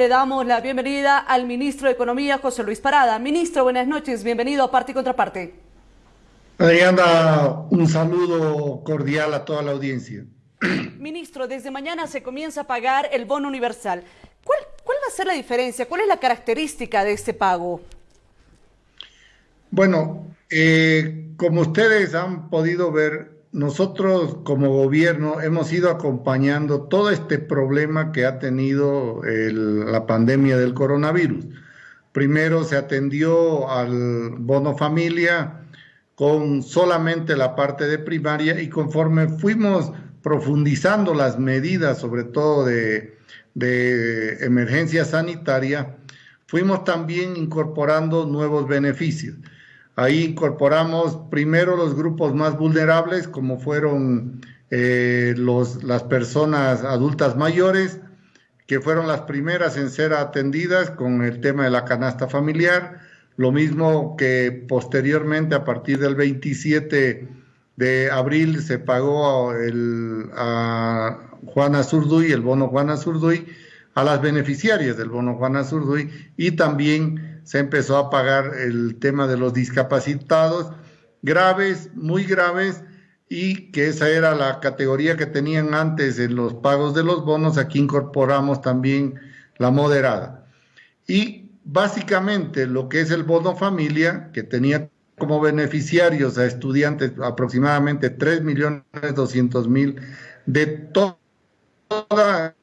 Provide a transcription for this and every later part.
Le damos la bienvenida al ministro de Economía, José Luis Parada. Ministro, buenas noches, bienvenido a Parte y Contraparte. Adriana, un saludo cordial a toda la audiencia. Ministro, desde mañana se comienza a pagar el bono universal. ¿Cuál, cuál va a ser la diferencia? ¿Cuál es la característica de este pago? Bueno, eh, como ustedes han podido ver, nosotros como gobierno hemos ido acompañando todo este problema que ha tenido la pandemia del coronavirus. Primero se atendió al bono familia con solamente la parte de primaria y conforme fuimos profundizando las medidas, sobre todo de, emergencia sanitaria, fuimos también incorporando nuevos beneficios. Ahí incorporamos primero los grupos más vulnerables, como fueron eh, los, las personas adultas mayores, que fueron las primeras en ser atendidas con el tema de la canasta familiar, lo mismo que posteriormente a partir del 27 de abril se pagó el, a Juana Zurduy, el bono Juana Zurduy, a las beneficiarias del bono Juana Zurduy y también se empezó a pagar el tema de los discapacitados graves, muy graves, y que esa era la categoría que tenían antes en los pagos de los bonos, aquí incorporamos también la moderada. Y básicamente lo que es el bono familia, que tenía como beneficiarios a estudiantes aproximadamente 3.200.000 de todas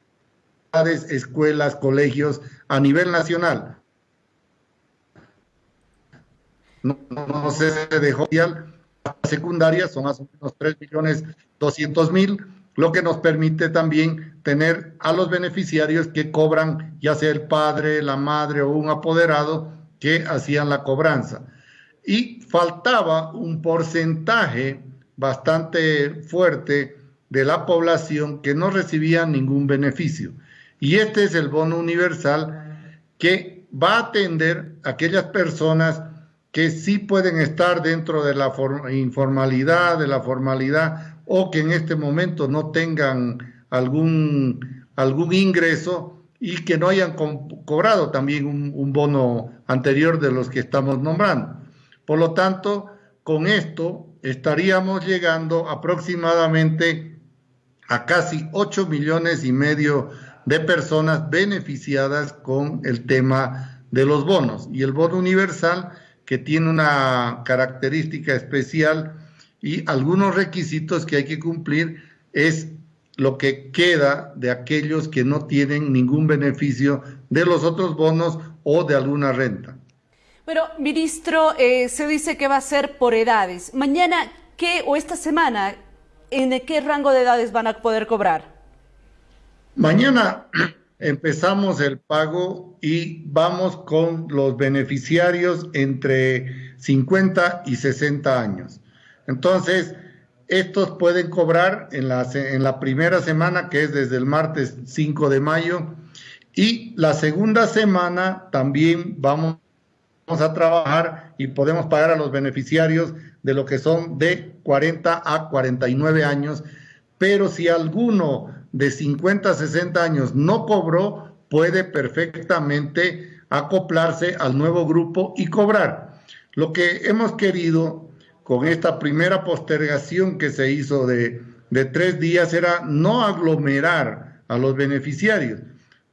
las escuelas, colegios a nivel nacional no, no se dejó secundaria, son más o menos 3 millones 200 mil, lo que nos permite también tener a los beneficiarios que cobran, ya sea el padre, la madre o un apoderado, que hacían la cobranza. Y faltaba un porcentaje bastante fuerte de la población que no recibía ningún beneficio. Y este es el bono universal que va a atender a aquellas personas que sí pueden estar dentro de la informalidad, de la formalidad, o que en este momento no tengan algún, algún ingreso y que no hayan cobrado también un, un bono anterior de los que estamos nombrando. Por lo tanto, con esto estaríamos llegando aproximadamente a casi 8 millones y medio de personas beneficiadas con el tema de los bonos. Y el bono universal que tiene una característica especial y algunos requisitos que hay que cumplir es lo que queda de aquellos que no tienen ningún beneficio de los otros bonos o de alguna renta. Pero, ministro, eh, se dice que va a ser por edades. Mañana, ¿qué o esta semana, en qué rango de edades van a poder cobrar? Mañana empezamos el pago y vamos con los beneficiarios entre 50 y 60 años. Entonces, estos pueden cobrar en la, en la primera semana, que es desde el martes 5 de mayo, y la segunda semana también vamos a trabajar y podemos pagar a los beneficiarios de lo que son de 40 a 49 años, pero si alguno de 50 a 60 años no cobró, puede perfectamente acoplarse al nuevo grupo y cobrar. Lo que hemos querido con esta primera postergación que se hizo de, de tres días era no aglomerar a los beneficiarios,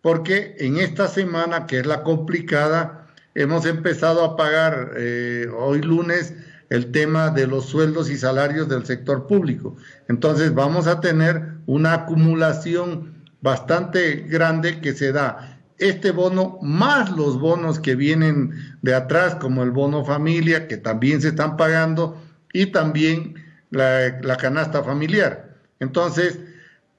porque en esta semana, que es la complicada, hemos empezado a pagar eh, hoy lunes el tema de los sueldos y salarios del sector público. Entonces vamos a tener una acumulación bastante grande que se da este bono más los bonos que vienen de atrás, como el bono familia, que también se están pagando, y también la, la canasta familiar. Entonces,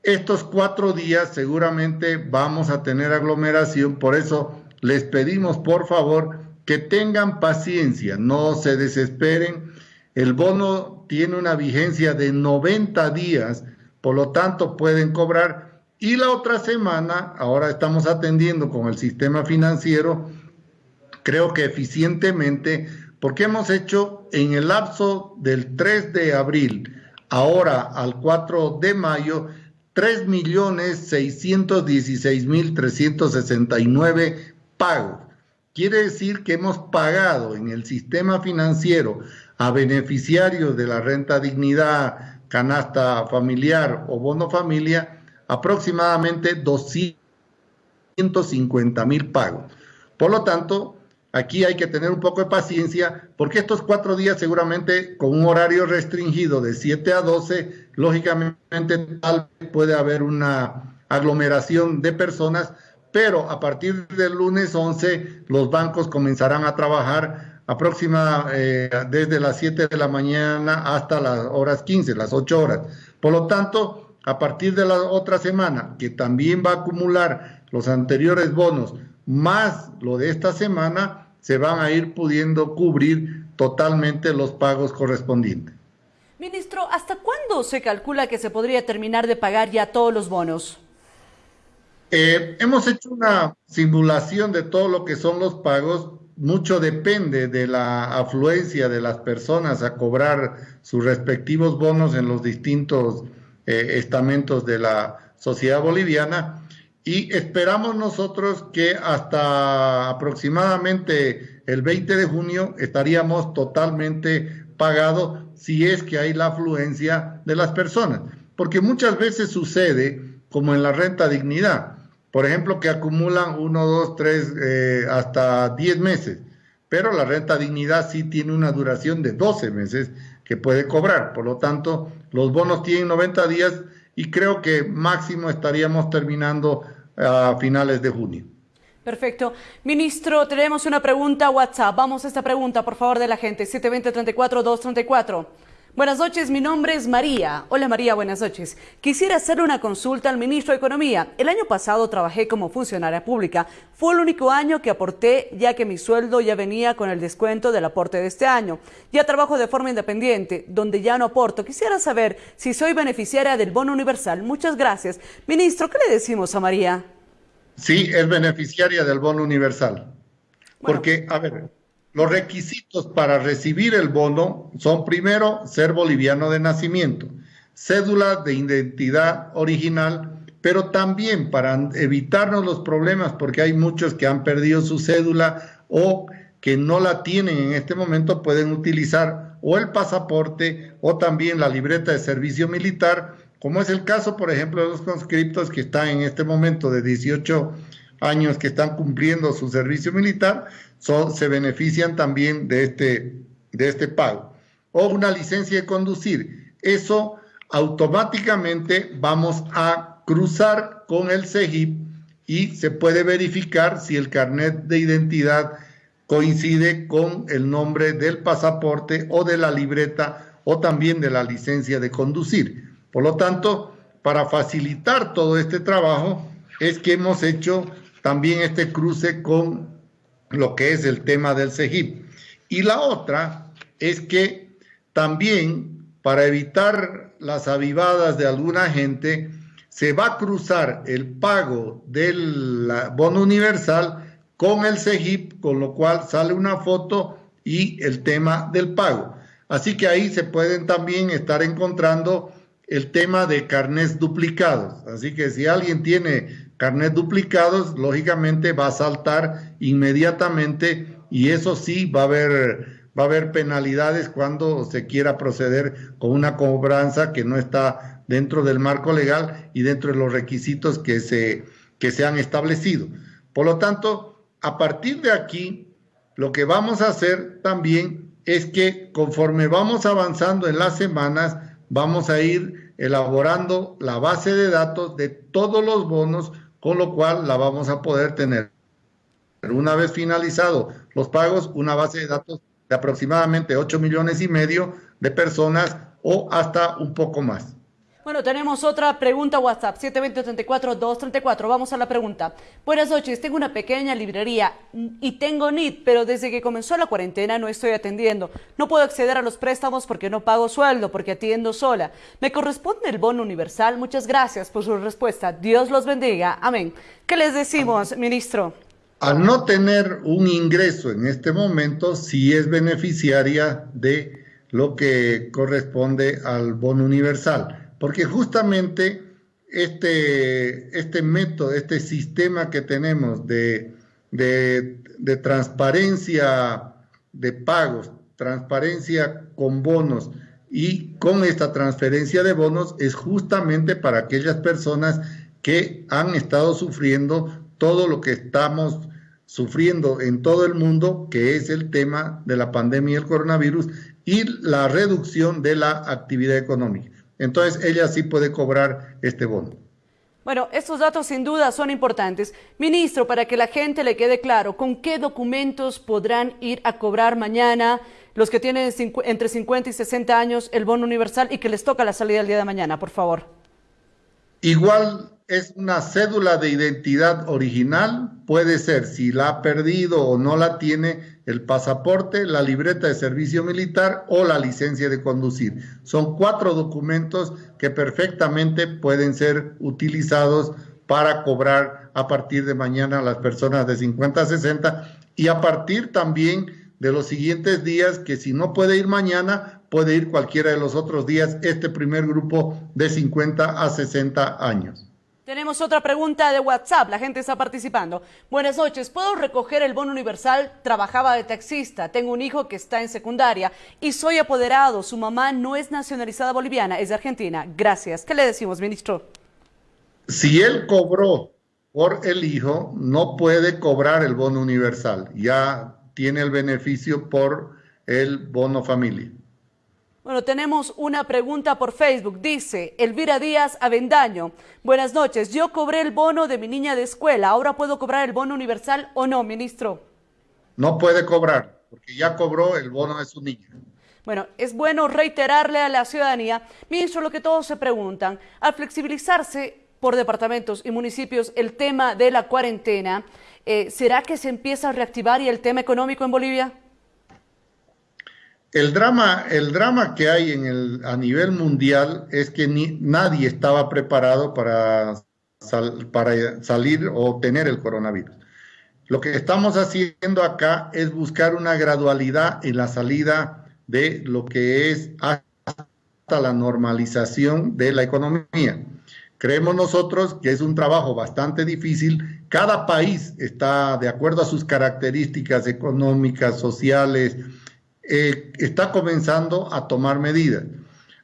estos cuatro días seguramente vamos a tener aglomeración, por eso les pedimos por favor que tengan paciencia, no se desesperen. El bono tiene una vigencia de 90 días, por lo tanto pueden cobrar. Y la otra semana, ahora estamos atendiendo con el sistema financiero, creo que eficientemente, porque hemos hecho en el lapso del 3 de abril, ahora al 4 de mayo, 3.616.369 pagos. Quiere decir que hemos pagado en el sistema financiero a beneficiarios de la renta dignidad, canasta familiar o bono familia aproximadamente 250 mil pagos. Por lo tanto, aquí hay que tener un poco de paciencia porque estos cuatro días seguramente con un horario restringido de 7 a 12, lógicamente tal puede haber una aglomeración de personas, pero a partir del lunes 11 los bancos comenzarán a trabajar aproximadamente eh, desde las 7 de la mañana hasta las horas 15, las 8 horas. Por lo tanto, a partir de la otra semana, que también va a acumular los anteriores bonos más lo de esta semana, se van a ir pudiendo cubrir totalmente los pagos correspondientes. Ministro, ¿hasta cuándo se calcula que se podría terminar de pagar ya todos los bonos? Eh, hemos hecho una simulación de todo lo que son los pagos. Mucho depende de la afluencia de las personas a cobrar sus respectivos bonos en los distintos eh, estamentos de la sociedad boliviana y esperamos nosotros que hasta aproximadamente el 20 de junio estaríamos totalmente pagados si es que hay la afluencia de las personas. Porque muchas veces sucede, como en la renta dignidad, por ejemplo, que acumulan uno, dos, tres, eh, hasta 10 meses, pero la renta dignidad sí tiene una duración de 12 meses que puede cobrar. Por lo tanto, los bonos tienen 90 días y creo que máximo estaríamos terminando a finales de junio. Perfecto. Ministro, tenemos una pregunta WhatsApp. Vamos a esta pregunta, por favor, de la gente. 720-34-234. Buenas noches, mi nombre es María. Hola María, buenas noches. Quisiera hacer una consulta al ministro de Economía. El año pasado trabajé como funcionaria pública. Fue el único año que aporté ya que mi sueldo ya venía con el descuento del aporte de este año. Ya trabajo de forma independiente, donde ya no aporto. Quisiera saber si soy beneficiaria del bono universal. Muchas gracias. Ministro, ¿qué le decimos a María? Sí, es beneficiaria del bono universal. Porque, a ver, los requisitos para recibir el bono son primero ser boliviano de nacimiento, cédula de identidad original, pero también para evitarnos los problemas, porque hay muchos que han perdido su cédula o que no la tienen en este momento, pueden utilizar o el pasaporte o también la libreta de servicio militar, como es el caso, por ejemplo, de los conscriptos que están en este momento de 18 años que están cumpliendo su servicio militar, se benefician también de este, de este pago. O una licencia de conducir. Eso automáticamente vamos a cruzar con el CEGIP y se puede verificar si el carnet de identidad coincide con el nombre del pasaporte o de la libreta o también de la licencia de conducir. Por lo tanto, para facilitar todo este trabajo es que hemos hecho también este cruce con lo que es el tema del CEGIP. Y la otra es que también para evitar las avivadas de alguna gente, se va a cruzar el pago del bono universal con el CEGIP, con lo cual sale una foto y el tema del pago. Así que ahí se pueden también estar encontrando el tema de carnés duplicados. Así que si alguien tiene carnet duplicados, lógicamente va a saltar inmediatamente y eso sí va a haber va a haber penalidades cuando se quiera proceder con una cobranza que no está dentro del marco legal y dentro de los requisitos que se, que se han establecido. Por lo tanto, a partir de aquí, lo que vamos a hacer también es que conforme vamos avanzando en las semanas, vamos a ir elaborando la base de datos de todos los bonos con lo cual la vamos a poder tener. Una vez finalizado los pagos, una base de datos de aproximadamente 8 millones y medio de personas o hasta un poco más. Bueno, tenemos otra pregunta WhatsApp, 720-34-234. Vamos a la pregunta. Buenas noches, tengo una pequeña librería y tengo NIT, pero desde que comenzó la cuarentena no estoy atendiendo. No puedo acceder a los préstamos porque no pago sueldo, porque atiendo sola. ¿Me corresponde el bono universal? Muchas gracias por su respuesta. Dios los bendiga. Amén. ¿Qué les decimos, ministro? Al no tener un ingreso en este momento, sí es beneficiaria de lo que corresponde al bono universal porque justamente este, este método, este sistema que tenemos de, de transparencia de pagos, transparencia con bonos y con esta transferencia de bonos es justamente para aquellas personas que han estado sufriendo todo lo que estamos sufriendo en todo el mundo, que es el tema de la pandemia del coronavirus y la reducción de la actividad económica. Entonces, ella sí puede cobrar este bono. Bueno, estos datos sin duda son importantes. Ministro, para que la gente le quede claro, ¿con qué documentos podrán ir a cobrar mañana los que tienen entre 50 y 60 años el bono universal y que les toca la salida el día de mañana, por favor? Igual es una cédula de identidad original, puede ser si la ha perdido o no la tiene, el pasaporte, la libreta de servicio militar o la licencia de conducir. Son cuatro documentos que perfectamente pueden ser utilizados para cobrar a partir de mañana a las personas de 50 a 60 y a partir también de los siguientes días que si no puede ir mañana, puede ir cualquiera de los otros días, este primer grupo de 50 a 60 años. Tenemos otra pregunta de WhatsApp, la gente está participando. Buenas noches, ¿puedo recoger el bono universal? Trabajaba de taxista, tengo un hijo que está en secundaria y soy apoderado. Su mamá no es nacionalizada boliviana, es de Argentina. Gracias. ¿Qué le decimos, ministro? Si él cobró por el hijo, no puede cobrar el bono universal. Ya tiene el beneficio por el bono familia. Bueno, tenemos una pregunta por Facebook. Dice Elvira Díaz Avendaño. Buenas noches. Yo cobré el bono de mi niña de escuela. ¿Ahora puedo cobrar el bono universal o no, ministro? No puede cobrar, porque ya cobró el bono de su niña. Bueno, es bueno reiterarle a la ciudadanía, ministro, lo que todos se preguntan. Al flexibilizarse por departamentos y municipios el tema de la cuarentena, eh, ¿será que se empieza a reactivar y el tema económico en Bolivia? El drama, el drama que hay en el, a nivel mundial es que ni, nadie estaba preparado para, para salir o tener el coronavirus. Lo que estamos haciendo acá es buscar una gradualidad en la salida de lo que es hasta la normalización de la economía. Creemos nosotros que es un trabajo bastante difícil. Cada país está, de acuerdo a sus características económicas, sociales, eh, está comenzando a tomar medidas.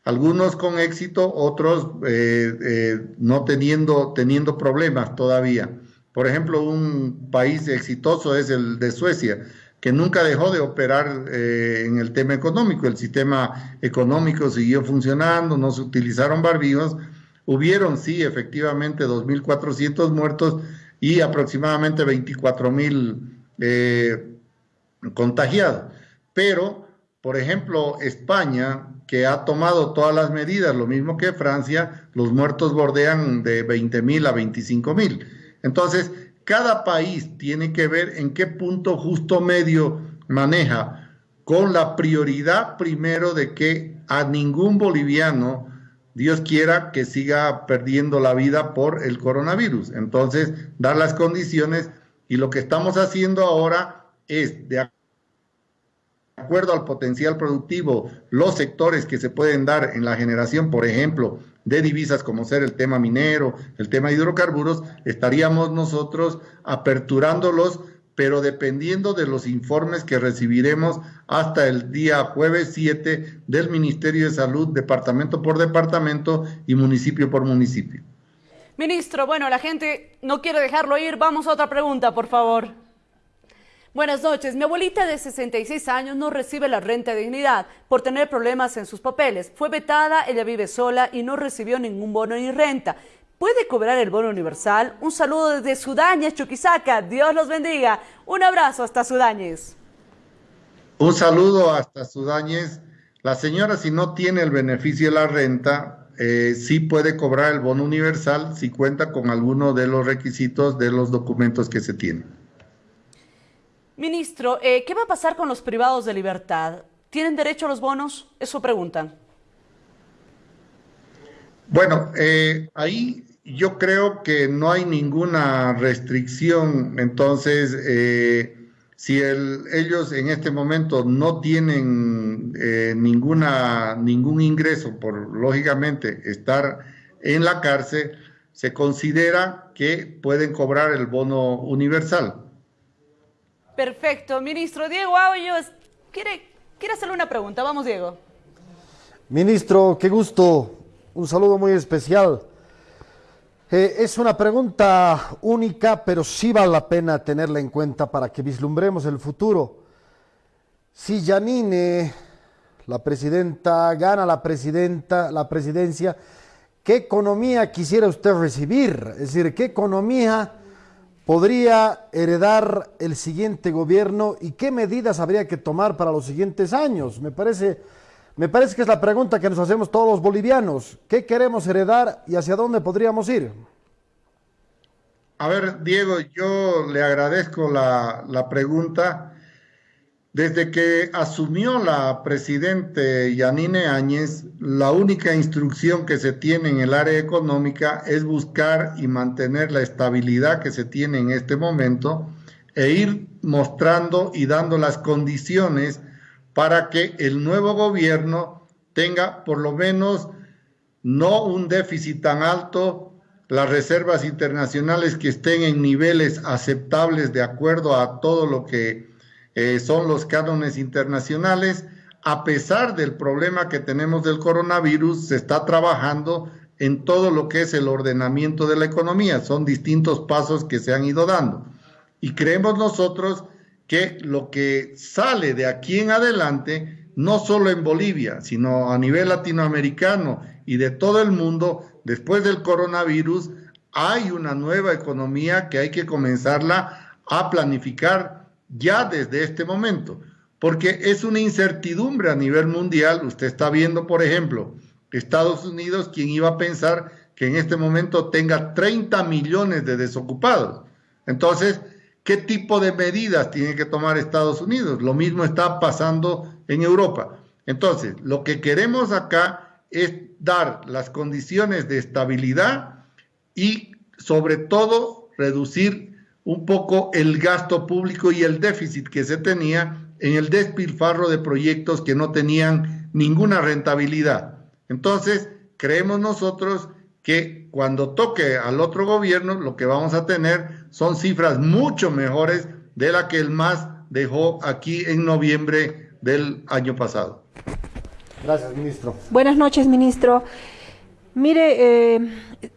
Algunos con éxito, otros eh, eh, no teniendo, teniendo problemas todavía. Por ejemplo, un país exitoso es el de Suecia, que nunca dejó de operar en el tema económico. El sistema económico siguió funcionando, no se utilizaron barbijos. Hubieron, sí, efectivamente, 2.400 muertos y aproximadamente 24.000 contagiados. Pero, por ejemplo, España, que ha tomado todas las medidas, lo mismo que Francia, los muertos bordean de 20 mil a 25 mil. Entonces, cada país tiene que ver en qué punto justo medio maneja, con la prioridad primero de que a ningún boliviano, Dios quiera, que siga perdiendo la vida por el coronavirus. Entonces, dar las condiciones y lo que estamos haciendo ahora es de acuerdo al potencial productivo, los sectores que se pueden dar en la generación, por ejemplo, de divisas como ser el tema minero, el tema de hidrocarburos, estaríamos nosotros aperturándolos, pero dependiendo de los informes que recibiremos hasta el día jueves 7 del Ministerio de Salud, departamento por departamento y municipio por municipio. Ministro, bueno, la gente no quiere dejarlo ir. Vamos a otra pregunta, por favor. Buenas noches. Mi abuelita de 66 años no recibe la renta de dignidad por tener problemas en sus papeles. Fue vetada, ella vive sola y no recibió ningún bono ni renta. ¿Puede cobrar el bono universal? Un saludo desde Sudañez, Chuquisaca. Dios los bendiga. Un abrazo hasta Sudañez. Un saludo hasta Sudañez. La señora, si no tiene el beneficio de la renta, eh, sí puede cobrar el bono universal si cuenta con alguno de los requisitos de los documentos que se tienen. Ministro, eh, ¿qué va a pasar con los privados de libertad? ¿Tienen derecho a los bonos? Eso preguntan. Bueno, eh, ahí yo creo que no hay ninguna restricción. Entonces, eh, si ellos en este momento no tienen ninguna, ningún ingreso por, lógicamente, estar en la cárcel, se considera que pueden cobrar el bono universal. Perfecto. Ministro Diego Aullos, quiere, quiere hacerle una pregunta. Vamos, Diego. Ministro, qué gusto. Un saludo muy especial. Eh, es una pregunta única, pero sí vale la pena tenerla en cuenta para que vislumbremos el futuro. Si Janine, la presidenta, gana la, presidenta, la presidencia, ¿qué economía quisiera usted recibir? Es decir, ¿qué economía podría heredar el siguiente gobierno y qué medidas habría que tomar para los siguientes años? Me parece, me parece que es la pregunta que nos hacemos todos los bolivianos. ¿Qué queremos heredar y hacia dónde podríamos ir? A ver, Diego, yo le agradezco la, la pregunta. Desde que asumió la presidente Yanine Áñez, la única instrucción que se tiene en el área económica es buscar y mantener la estabilidad que se tiene en este momento e ir mostrando y dando las condiciones para que el nuevo gobierno tenga por lo menos no un déficit tan alto, las reservas internacionales que estén en niveles aceptables de acuerdo a todo lo que eh, son los cánones internacionales. A pesar del problema que tenemos del coronavirus, se está trabajando en todo lo que es el ordenamiento de la economía. Son distintos pasos que se han ido dando. Y creemos nosotros que lo que sale de aquí en adelante, no solo en Bolivia, sino a nivel latinoamericano y de todo el mundo, después del coronavirus, hay una nueva economía que hay que comenzarla a planificar ya desde este momento, porque es una incertidumbre a nivel mundial. Usted está viendo, por ejemplo, Estados Unidos, quien iba a pensar que en este momento tenga 30 millones de desocupados. Entonces, ¿qué tipo de medidas tiene que tomar Estados Unidos? Lo mismo está pasando en Europa. Entonces, lo que queremos acá es dar las condiciones de estabilidad y sobre todo reducir un poco el gasto público y el déficit que se tenía en el despilfarro de proyectos que no tenían ninguna rentabilidad. Entonces, creemos nosotros que cuando toque al otro gobierno, lo que vamos a tener son cifras mucho mejores de la que el MAS dejó aquí en noviembre del año pasado. Gracias, ministro. Buenas noches, ministro. Mire, eh,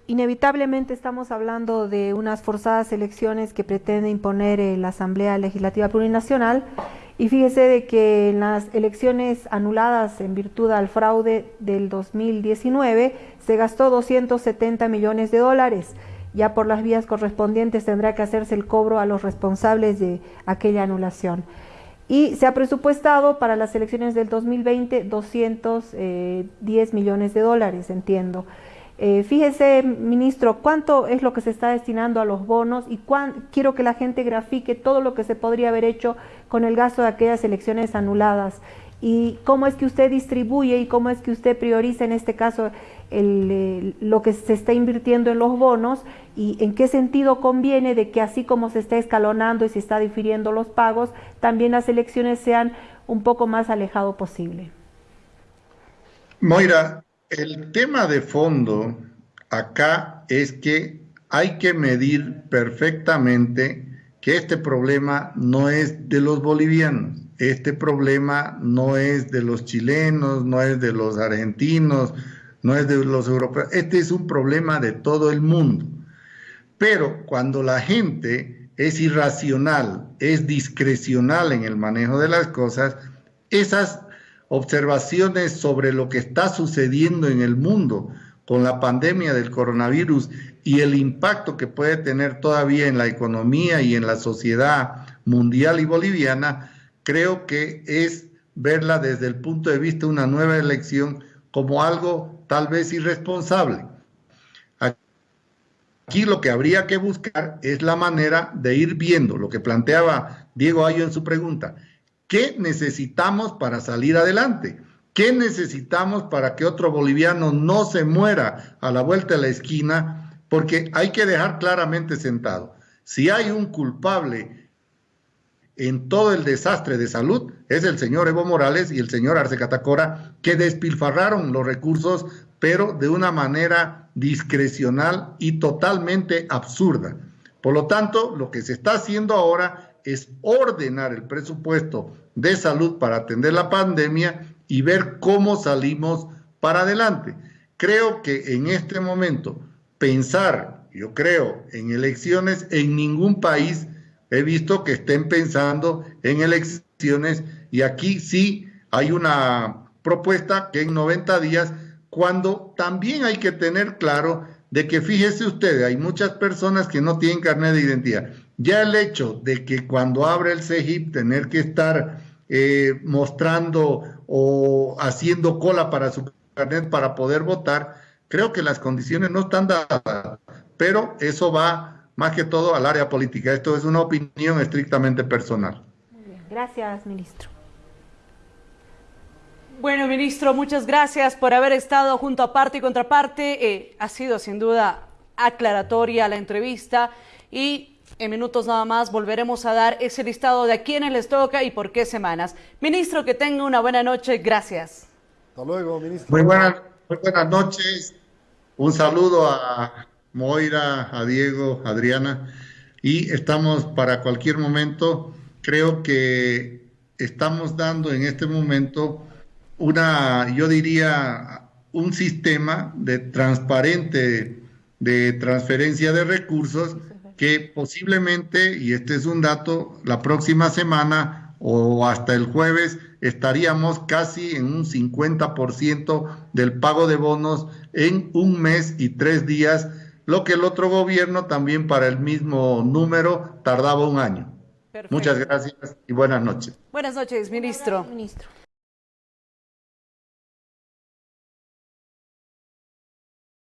inevitablemente estamos hablando de unas forzadas elecciones que pretende imponer eh, la Asamblea Legislativa Plurinacional y fíjese de que en las elecciones anuladas en virtud al fraude del 2019 se gastó 270 millones de dólares. Ya por las vías correspondientes tendrá que hacerse el cobro a los responsables de aquella anulación y se ha presupuestado para las elecciones del 2020 210 eh, millones de dólares, entiendo. Eh, fíjese, ministro, cuánto es lo que se está destinando a los bonos y quiero que la gente grafique todo lo que se podría haber hecho con el gasto de aquellas elecciones anuladas y cómo es que usted distribuye y cómo es que usted prioriza en este caso lo que se está invirtiendo en los bonos y en qué sentido conviene de que así como se está escalonando y se está difiriendo los pagos, también las elecciones sean un poco más alejado posible. Moira, el tema de fondo acá es que hay que medir perfectamente que este problema no es de los bolivianos, este problema no es de los chilenos, no es de los argentinos, no es de los europeos, este es un problema de todo el mundo. Pero cuando la gente es irracional, es discrecional en el manejo de las cosas, esas observaciones sobre lo que está sucediendo en el mundo con la pandemia del coronavirus y el impacto que puede tener todavía en la economía y en la sociedad mundial y boliviana, creo que es verla desde el punto de vista de una nueva elección como algo tal vez irresponsable. Aquí lo que habría que buscar es la manera de ir viendo lo que planteaba Diego Ayo en su pregunta. ¿Qué necesitamos para salir adelante? ¿Qué necesitamos para que otro boliviano no se muera a la vuelta de la esquina? Porque hay que dejar claramente sentado. Si hay un culpable en todo el desastre de salud es el señor Evo Morales y el señor Arce Catacora, que despilfarraron los recursos pero de una manera discrecional y totalmente absurda. Por lo tanto, lo que se está haciendo ahora es ordenar el presupuesto de salud para atender la pandemia y ver cómo salimos para adelante. Creo que en este momento pensar, yo creo, en elecciones en ningún país he visto que estén pensando en elecciones y aquí sí hay una propuesta que en 90 días, cuando también hay que tener claro de que fíjese usted, hay muchas personas que no tienen carnet de identidad. Ya el hecho de que cuando abre el CEGIP tener que estar eh, mostrando o haciendo cola para su carnet para poder votar, creo que las condiciones no están dadas, pero eso va más que todo al área política. Esto es una opinión estrictamente personal. Muy bien. Gracias, ministro. Bueno, ministro, muchas gracias por haber estado junto a parte y contraparte. Eh, ha sido sin duda aclaratoria la entrevista y en minutos nada más volveremos a dar ese listado de a quiénes les toca y por qué semanas. Ministro, que tenga una buena noche. Gracias. Hasta luego, ministro. Muy buenas, muy buenas noches. Un saludo a Moira, a Diego, a Adriana. Y estamos para cualquier momento. Creo que estamos dando en este momento una, yo diría, un sistema de transparente de transferencia de recursos que posiblemente, y este es un dato, la próxima semana o hasta el jueves estaríamos casi en un 50% del pago de bonos en un mes y tres días, lo que el otro gobierno también para el mismo número tardaba un año. Muchas gracias y buenas noches. Buenas noches, ministro. Ministro.